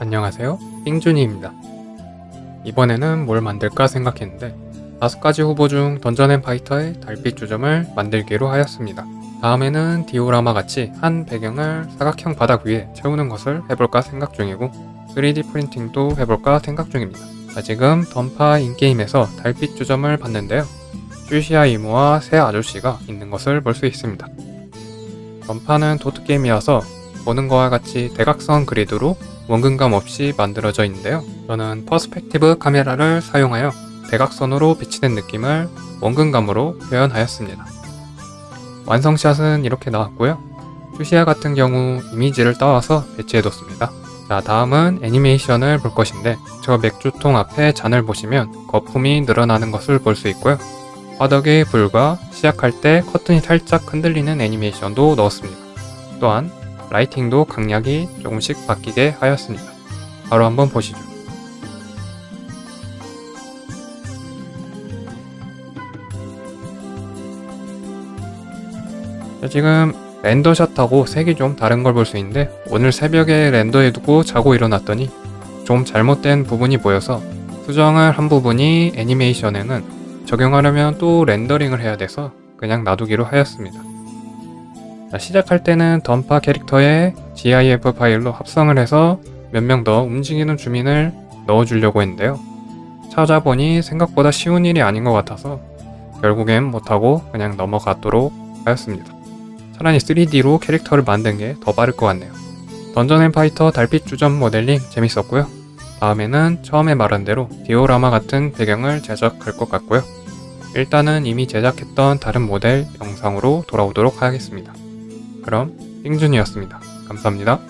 안녕하세요. 띵준이입니다. 이번에는 뭘 만들까 생각했는데 다섯 가지 후보 중 던전앤파이터의 달빛 주점을 만들기로 하였습니다. 다음에는 디오라마 같이 한 배경을 사각형 바닥 위에 채우는 것을 해볼까 생각 중이고 3D 프린팅도 해볼까 생각 중입니다. 자, 지금 던파 인게임에서 달빛 주점을 봤는데요. 슈시아 이모와 새 아저씨가 있는 것을 볼 수 있습니다. 던파는 도트게임이어서 보는 것과 같이 대각선 그리드로 원근감 없이 만들어져 있는데요. 저는 perspective 카메라를 사용하여 대각선으로 비치는 느낌을 원근감으로 표현하였습니다. 완성샷은 이렇게 나왔고요. 슈시아 같은 경우 이미지를 따와서 배치해뒀습니다. 자 다음은 애니메이션을 볼 것인데 저 맥주통 앞에 잔을 보시면 거품이 늘어나는 것을 볼 수 있고요. 화덕의 불과 시작할 때 커튼이 살짝 흔들리는 애니메이션도 넣었습니다. 또한 라이팅도 강약이 조금씩 바뀌게 하였습니다. 바로 한번 보시죠. 자, 지금 렌더샷하고 색이 좀 다른 걸 볼 수 있는데 오늘 새벽에 렌더해두고 자고 일어났더니 좀 잘못된 부분이 보여서 수정을 한 부분이 애니메이션에는 적용하려면 또 렌더링을 해야 돼서 그냥 놔두기로 하였습니다. 자, 시작할 때는 던파 캐릭터에 GIF 파일로 합성을 해서 몇 명 더 움직이는 주민을 넣어주려고 했는데요. 찾아보니 생각보다 쉬운 일이 아닌 것 같아서 결국엔 못하고 그냥 넘어가도록 하였습니다. 차라리 3D로 캐릭터를 만든 게 더 빠를 것 같네요. 던전 앤 파이터 달빛 주점 모델링 재밌었고요. 다음에는 처음에 말한 대로 디오라마 같은 배경을 제작할 것 같고요. 일단은 이미 제작했던 다른 모델 영상으로 돌아오도록 하겠습니다. 그럼 띵준이었습니다. 감사합니다.